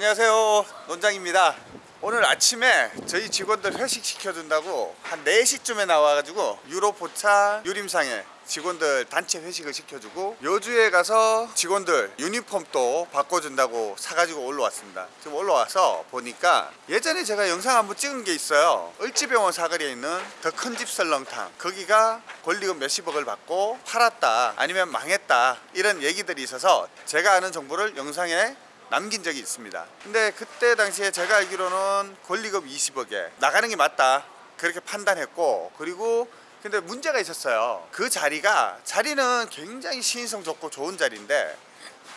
안녕하세요 논장입니다. 오늘 아침에 저희 직원들 회식 시켜준다고 한 4시쯤에 나와가지고 유로포차 유림상에 직원들 단체 회식을 시켜주고 요주에 가서 직원들 유니폼도 바꿔준다고 사가지고 올라왔습니다. 지금 올라와서 보니까 예전에 제가 영상 한번 찍은 게 있어요. 을지병원 사거리에 있는 더 큰 집 설렁탕. 거기가 권리금 몇십억을 받고 팔았다 아니면 망했다 이런 얘기들이 있어서 제가 아는 정보를 영상에 남긴 적이 있습니다. 근데 그때 당시에 제가 알기로는 권리금 20억에 나가는 게 맞다. 그렇게 판단했고 그리고 근데 문제가 있었어요. 그 자리가 자리는 굉장히 시인성 좋고 좋은 자리인데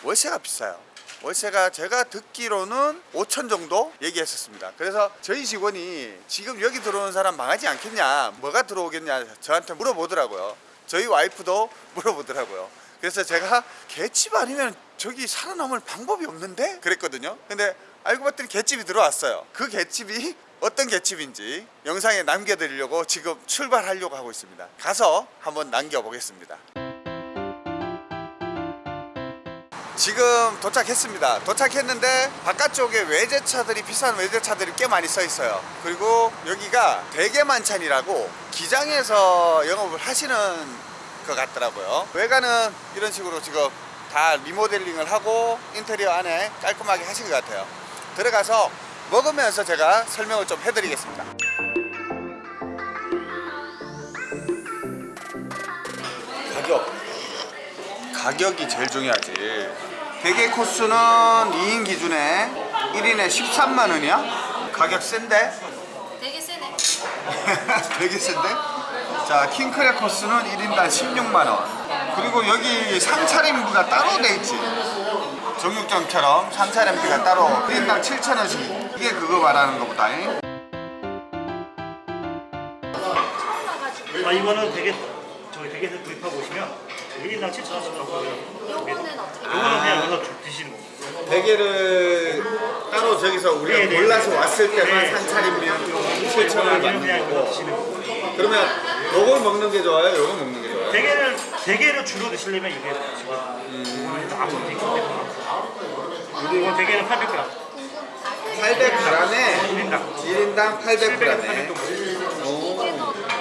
월세가 비싸요. 월세가 제가 듣기로는 5천 정도 얘기했었습니다. 그래서 저희 직원이 지금 여기 들어오는 사람 망하지 않겠냐 뭐가 들어오겠냐 저한테 물어보더라고요. 저희 와이프도 물어보더라고요. 그래서 제가 개집 아니면 저기 살아남을 방법이 없는데? 그랬거든요. 근데 알고 봤더니 개집이 들어왔어요. 그 개집이 어떤 개집인지 영상에 남겨드리려고 지금 출발하려고 하고 있습니다. 가서 한번 남겨보겠습니다. 지금 도착했습니다. 도착했는데 바깥쪽에 외제차들이 비싼 외제차들이 꽤 많이 써 있어요. 그리고 여기가 대게만찬이라고 기장에서 영업을 하시는 것 같더라고요. 외관은 이런 식으로 지금 다 리모델링을 하고 인테리어 안에 깔끔하게 하신 것 같아요 들어가서 먹으면서 제가 설명을 좀 해드리겠습니다 가격 가격이 제일 중요하지 대게 코스는 2인 기준에 1인에 13만 원이야? 가격 센데? 되게 세네. 되게 센데? 자 킹크랩 코스는 1인당 16만원 그리고 여기 상차림비가 따로 돼 있지 정육점처럼 상차림비가 따로 1인당 7천원씩 이게 그거 말하는 거보다 아 이거는 되게 저기 되게에서 구입하고 오시면 1인당 7,000원씩 나오고요. 요거는 어떻게? 이거는 그냥 여기서 쭉 드시는 거예요. 대게를 따로 저기서 우리가 네, 네, 골라서 네. 왔을 때만 네. 상차림비 7천원을 이거는 받는 그냥 이거 거고 드시는. 그러면 요걸 먹는 게 좋아요? 요걸 먹는 게 좋아요? 대게를 대게를 주로 드시려면 이게 드시고 이거는 앞으로 때문에. 그리고 이건 대게는 800g 800g에 1인당. 1인당 700g 800g에. 800g 오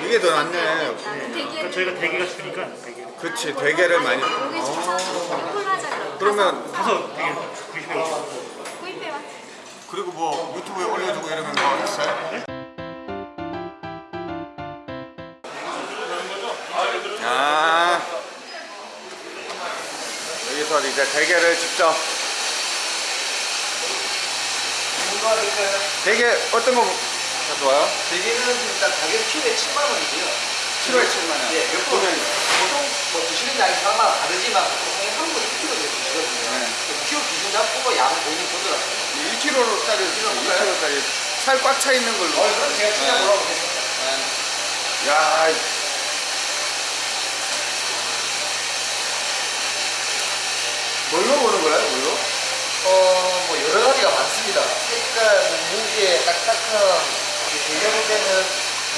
이게 더 낫네. 그러니까 저희가 대게가 주니까 대게. 그치 대게를 많이. 콜라자 그러면 가서 대게 구입해 오시고 구입해 와. 그리고 뭐 유튜브에 올려주고 이러면 뭐 있어요? 이제 대게를 직접 대게 어떤 거 가져와요? 대게는 일단 가격 키로에 7만 원이고요. 키로에 7만 원. 예, 몇 분? 보통 뭐 드시는 양이 사마다 다르지만 보통 한 분이 1kg 정도 드시거든요. 네. 키로 기준 잡고 양 본인 조절하세요. 1kg짜리 1kg짜리 살 꽉 차 있는 걸로. 어, 그럼 제가 진짜 네. 뭐라고 했습니다. 야. 뭘로 보는 거야, 뭘로? 어, 뭐 여러 가지가 많습니다. 색깔, 뭐 무게, 딱딱함. 대게 볼 때는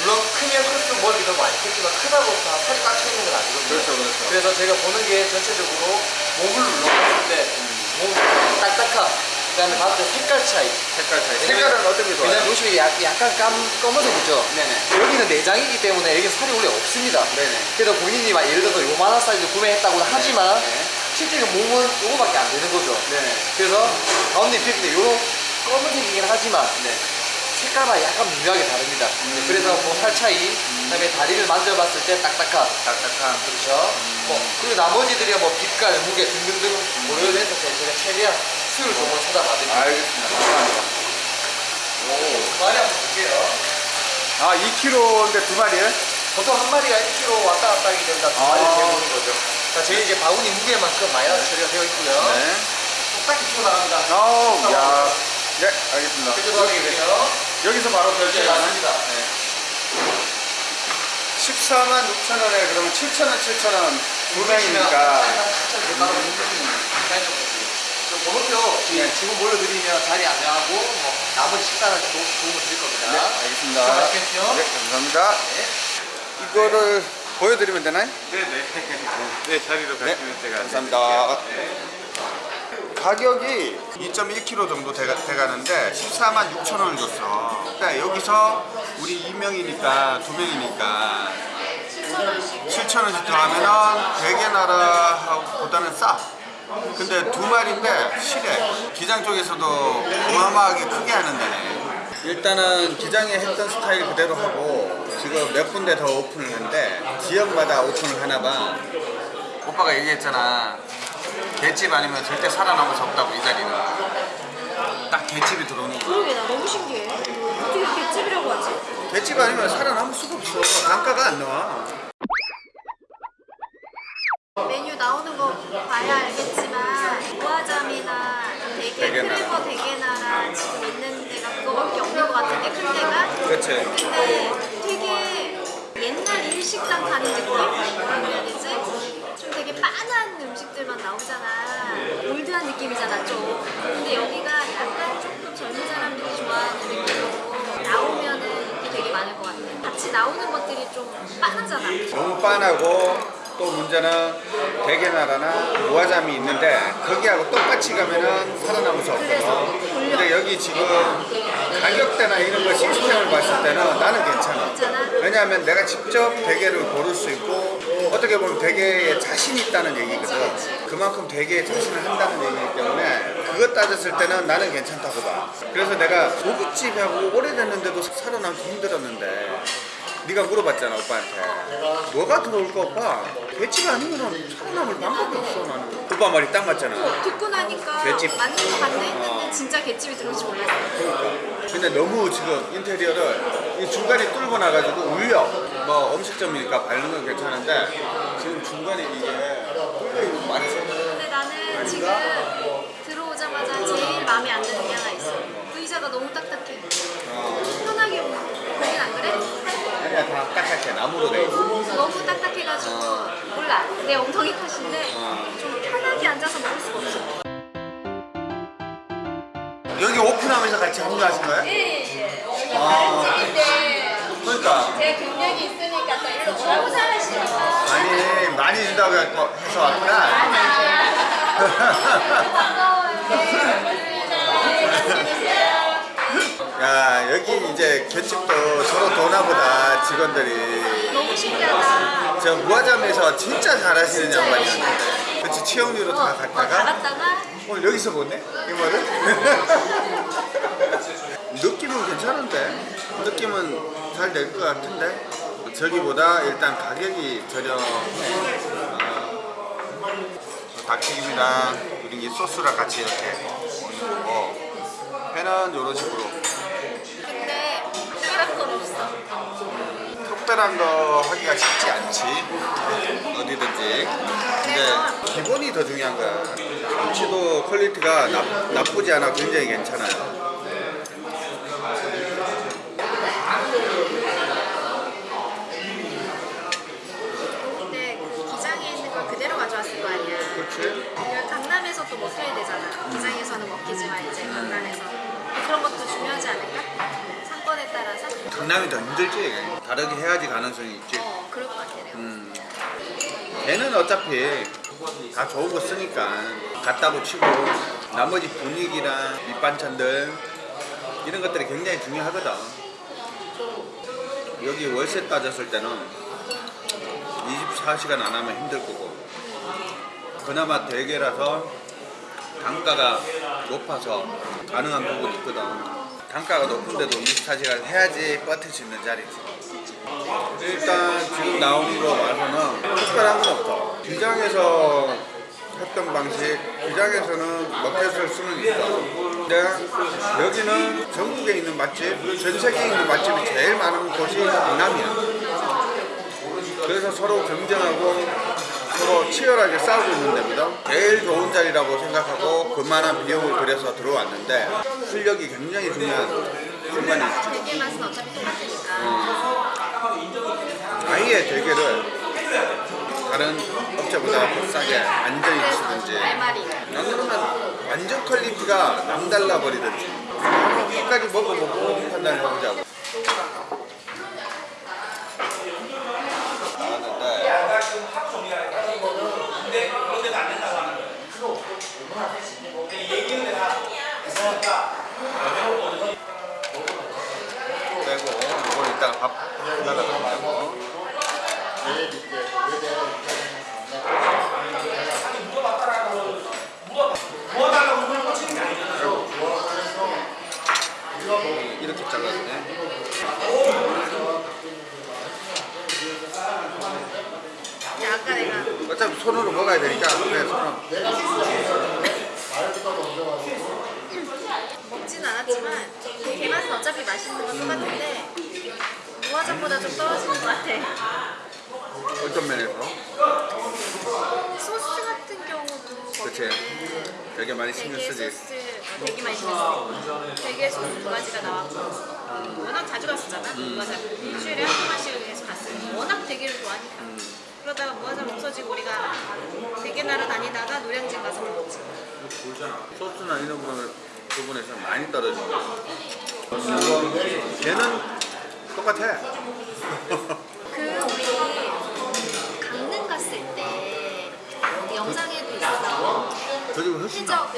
물론 크면 클수록 먹이 더 많겠지만 크다고 다 살이 꽉 차 있는 건 아니거든요. 그렇죠, 그렇죠. 그래서 제가 보는 게 전체적으로 몸을 눌러봤을 때 몸 딱딱함, 그 다음에 봤을 때 색깔 차이. 색깔 차이. 색깔은 어떤 게 좋아요? 왜냐면 요즘에 약, 약간 깜, 검은색이죠? 네네. 여기는 내장이기 때문에 여기 살이 원래 없습니다. 네네. 그래서 본인이 막 예를 들어서 요만한 사이즈 구매했다고 하지만 네. 실제로 몸은 요거밖에 안 되는 거죠. 네네. 그래서 가운데 입혔는데 요런 검은색이긴 하지만 네. 색깔만 약간 미묘하게 다릅니다. 음. 그래서 뭐살 차이, 그다음에 다리를 만져봤을 때 딱딱함, 딱딱한. 그렇죠. 뭐 그리고 나머지들이 뭐 빛깔, 무게 등등등 고려를 해서 제가 최대한 수율 정보 찾아봐드립니다. 알겠습니다. 감사합니다. 두 마리 한번 볼게요. 아, 2kg인데 두 마리에? 보통 한 마리가 1kg 왔다 갔다 하기 때문에 두 아. 마리 재보는 거죠. 자, 저희 이제 바구니 무게만큼 마이너스 처리가 되어 있고요. 네. 똑딱히 키워 나갑니다. 아우, 야. 네, 알겠습니다. 결제도하겠고요. 여기서 바로 네, 결제가 맞습니다. 14만 6천 원에 그러면 7천 원, 7천 원두 명이니까. 번호표 네. 지금 몰려드리면 자리 안내하고 뭐 나머지 식사는 도, 도움을 드릴 겁니다. 네, 알겠습니다. 네, 감사합니다. 이거를 보여드리면 되나요? 네네. 네, 자리로 네, 가시면 제가 감사합니다. 가격이 2.1kg 정도 돼, 돼가는데 14만 6천 원을 줬어. 근데 여기서 우리 2명이니까 두 명이니까 7천 원씩 더하면은 대게 나라보다는 싸. 근데 두 마리인데 실해. 기장 쪽에서도 어마어마하게 크게 하는 데네. 일단은 기장에 했던 스타일 그대로 하고 지금 몇 군데 더 오픈을 했는데 지역마다 오픈을 하나 봐. 오빠가 얘기했잖아. 개집 아니면 절대 살아남을 수 없다고 이 자리는. 딱 개집이 들어오는 거야. 그러게 나 너무 신기해. 어떻게 개집이라고 하지? 개집 아니면 살아남을 수가 없어. 단가가 안 나와. 메뉴 나오는 거 봐야 알겠지만 우아잠이나 되게 대게나라. 크레버 대게나라 지금 있는 데가 그거밖에 없는 것 같은데 큰 데가 그렇지. 근데 일식당 가는 느낌? 뭐라 그래야 되지? 좀 되게 빤한 음식들만 나오잖아 올드한 느낌이잖아 좀 근데 여기가 약간 조금 젊은 사람들이 좋아하는 느낌으로 나오면은 인기 되게 많을 것 같아 같이 나오는 것들이 좀 빤하잖아 너무 빤하고 또 문제는 대게나라나 무화잠이 있는데 거기하고 똑같이 가면은 살아남을 수 그래서 없거든. 올려. 근데 여기 지금 가격대나 이런 거 시스템을 봤을 때는 나는 괜찮아. 괜찮아? 왜냐하면 내가 직접 대게를 고를 수 있고 어떻게 보면 대게에 자신이 있다는 얘기거든. 그만큼 대게에 자신을 한다는 얘기이기 때문에 그것 따졌을 때는 나는 괜찮다고 봐. 그래서 내가 고깃집하고 오래됐는데도 살아남기 힘들었는데 네가 물어봤잖아 오빠한테. 뭐가 들어올까 오빠? 개집 아니면 살아남을 방법이 없어 나는. 오빠 말이 딱 맞잖아. 듣고 나니까 갯집. 맞는 거 같네 했는데 진짜 갯집이 들어올 줄 몰랐어. 근데 너무 지금 인테리어를 이 중간에 뚫고 나가지고 울려. 뭐 음식점이니까 밟는 건 괜찮은데 지금 중간에 이게 뚫려 있는 거 맞지? 근데 나는 지금 들어오자마자 제일 마음에 안 드는 게 하나 있어. 의자가 너무 딱딱해 어, 편하게 보긴 안 그래? 아니야 다 딱딱해 나무로 돼 있어. 너무 딱딱해가지고 몰라. 내 엉덩이 탓인데 어. 좀 편하게 앉아서 먹을 수가 없어. 여기 오픈하면서 같이 합류하신 거예요? 예 여기 아. 다른 집인데 그러니까. 제 경력이 있으니까 또 일로 너무 잘하시니까. 아니 많이 준다고 해서 왔구나 야 여기 이제 곁집도 서로 도나보다 직원들이. 너무 신기하다. 저 무화잠에서 진짜 잘하시는 양반이었는데. 그치 치영리로 다 어, 어, 다 갔다가 갔다가? 오늘 여기서 보네 이거를? 느낌은 괜찮은데? 느낌은 잘 될 것 같은데? 저기보다 일단 가격이 저렴해. 어, 닭튀김이랑 그리고 이 소스랑 같이 이렇게. 먹는 거고 회는 이런 식으로 특별한 거 하기가 쉽지 않지. 어디든지. 근데 기본이 더 중요한 거야. 김치도 quality가 나, 나쁘지 않아 굉장히 괜찮아요 근데 그 기장에 있는 걸 그대로 가져왔을 거 아니야 그렇지 이걸 강남에서 또 먹혀야 되잖아. 기장에서는 먹히지만 이제 강남에서 그런 것도 중요하지 않을까? 상권에 따라서. 강남이 더 힘들지? 다르게 해야지 가능성이 있지. 어 그럴 것 같아 내가. 음. 걔는 어차피 다 좋은 거 쓰니까 갖다고 치고 나머지 분위기랑 밑반찬들 이런 것들이 굉장히 중요하거든. 여기 월세 따졌을 때는 24시간 안 하면 힘들 거고. 그나마 대게라서 단가가 높아서 가능한 부분이 있거든 단가가 높은데도 24시간 해야지 버틸 수 있는 자리지 일단 지금 나오는 거 봐서는 특별한 건 없어 기장에서 했던 방식 기장에서는 먹혔을 수는 있어 근데 여기는 전국에 있는 맛집 전 세계에 있는 맛집이 제일 많은 곳이 강남이야. 그래서 서로 경쟁하고 서로 치열하게 싸우고 있는 데입니다. 제일 좋은 자리라고 생각하고 그만한 비용을 들여서 들어왔는데 실력이 굉장히 중요한 순간이 있지 대게 맛은 어차피 똑같으니까. 아예 대게를 다른 업체보다 싸게 안전히 말이. 난 그러면 완전 퀄리티가 남달라 버리든지. 끝까지 먹어보고 판단을 해보자고 어차피 손으로 먹어야 되니까 그래 손으로 먹진 않았지만 게 맛은 어차피 맛있는 건 똑같은데 무화장보다 좀 떨어지는 것 같아. 어떤 면에서? 소스 같은 경우도 그치. 되게 많이 신경 쓰지. 소스 어, 되게 많이 신경 쓰고 되게 소스 두 가지가 나왔고 어, 워낙 자주 갔었잖아. 무화장. 일주일에 한 번씩은 계속 갔으니 워낙 대게를 좋아하니까. 그러다가 무화장 없어지고 우리가 대게 나러 다니다가 노량진 가서 먹었지. 소스나 이런 부분, 부분에서 많이 떨어져 걔는 똑같아. 그 우리 강릉 갔을 때 영상에도 나 해적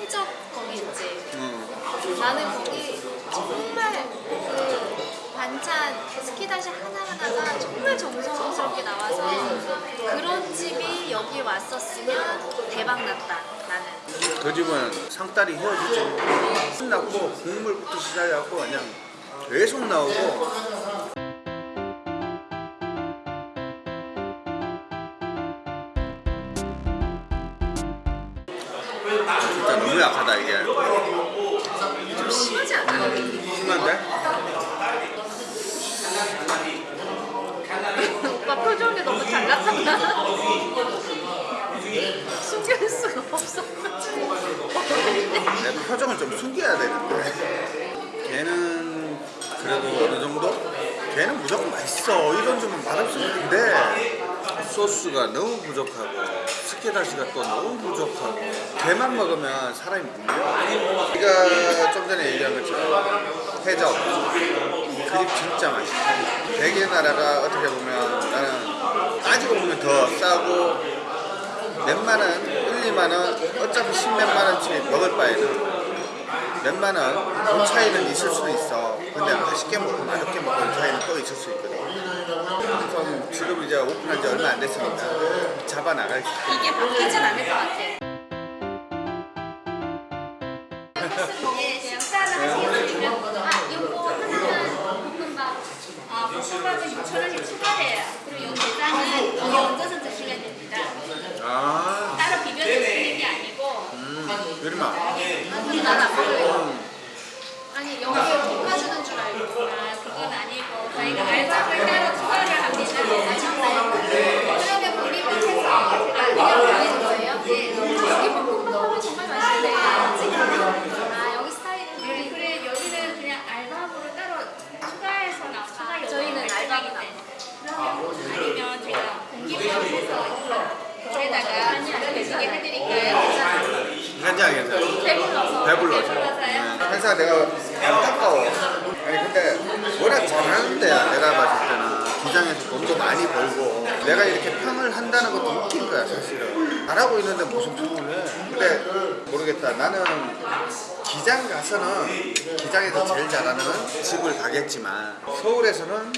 해적 거기 있지? 응. 나는 거기 정말 그 반찬 스키다시 하나하나가 정말 정성스럽게 나와서 그런 집이 여기 왔었으면 대박 났다. 나는 그 집은 상다리 헤어지지. 신났고 국물부터 시작해갖고 그냥 계속 나오고. 진짜 너무 약하다 이게. 좀 심하지 않아? 심한데? 오빠 표정이 너무 잘 나타나? 숨길 수가 없어 내 표정을 좀 숨겨야 되는데. 걔는 그래도 어느 정도? 걔는 무조건 맛있어. 이런 점은 맛없으면 안돼. 소스가 너무 부족하고 스키다시가 또 너무 부족하고. 걔만 먹으면 사람이 물려 네가 좀 전에 얘기한 것처럼 해적. 그립 진짜 맛있어. 대게 나라가 어떻게 보면 나는 따지고 보면 더 싸고 몇만원, 1, 2만원 어차피 10몇만 원치 먹을 바에는 몇만 원, 그 차이는 있을 수도 있어 근데 맛있게 먹고 맛없게 먹고 그 차이는 또 있을 수 있거든 좀 지금 이제 오픈한 지 얼마 안 됐으니까 잡아 나갈 수 있어 이게 바뀌진 않을 것 같아 예, 식사를 하시겠으면 아, 요거 하나는 볶음밥. 아, 볶음밥은 6,000원씩 추가돼요. 그리고 요 게장은 여기 얹어서 드시면 됩니다. 아, 따로 비벼 드시는 게 아니고 음, 유림아 우리나라 아니 여기에 볶아주는 줄 알고 아, 그건 아니고 저희가 알밥을 따로 추가를 합니다. 그러면 우리 밑에서 제가 그냥 보내는 거예요. 네. 여기 볶음밥이 정말 맛있네 아 여기 스타일은 네, 우리 그래 여기는 그냥 알밥으로 따로 추가해서 나 추가 요금을 저희는 낼 알밥이 건데. 그러면 아니면 제가 공기밥 해서 거기다가 드시게 해드릴까요? 괜찮아 괜찮아 배불러서. 배불러서. 배불러서요? 항상 내가 안타까워. 아니 근데 워낙 잘하는 데야 내가 봤을 때는. 기장에서 돈도 많이 벌고. 내가 이렇게 평을 한다는 것도 웃긴 거야 사실은. 잘하고 있는데 무슨 평을 해? 근데 모르겠다. 나는 기장 가서는 기장에서 제일 잘하는 집을 가겠지만 서울에서는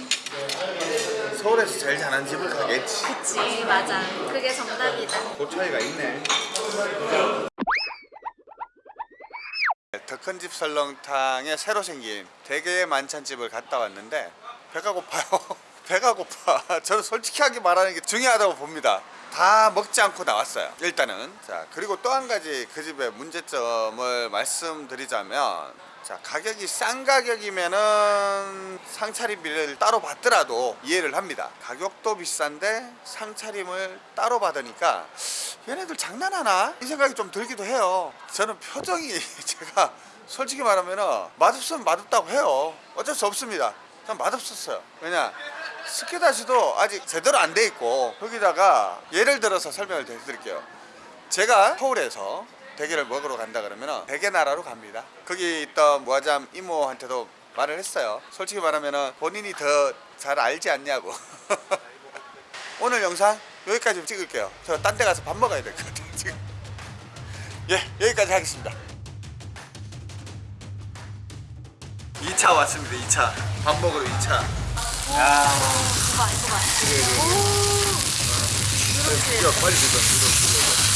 서울에서 제일 잘하는 집을 가겠지. 그치 맞아. 그게 정답이다. 그 차이가 있네 더 큰 집 설렁탕에 새로 생긴 대게 만찬집을 갔다 왔는데 배가 고파요. 배가 고파. 저는 솔직하게 말하는 게 중요하다고 봅니다. 다 먹지 않고 나왔어요 일단은. 자 그리고 또 한 가지 그 집의 문제점을 말씀드리자면 자 가격이 싼 가격이면은 상차림비를 따로 받더라도 이해를 합니다. 가격도 비싼데 상차림을 따로 받으니까 얘네들 장난하나? 이 생각이 좀 들기도 해요. 저는 표정이 제가 솔직히 말하면 맛없으면 맛없다고 해요. 어쩔 수 없습니다. 전 맛없었어요. 왜냐? 스키다시도 아직 제대로 안 돼 있고 거기다가 예를 들어서 설명을 드릴게요. 제가 서울에서 대게를 먹으러 간다 그러면 대게 나라로 갑니다. 거기 있던 무아잠 이모한테도 말을 했어요. 솔직히 말하면 본인이 더 잘 알지 않냐고. 오늘 영상 여기까지 찍을게요 저 딴 데 가서 밥 먹어야 될 것 같아요 지금 예 여기까지 하겠습니다 2차 왔습니다 2차 밥 먹으러 2차 야. 이거 봐, 이거 봐. 오. 야, 빨리 들어, 들어, 들어.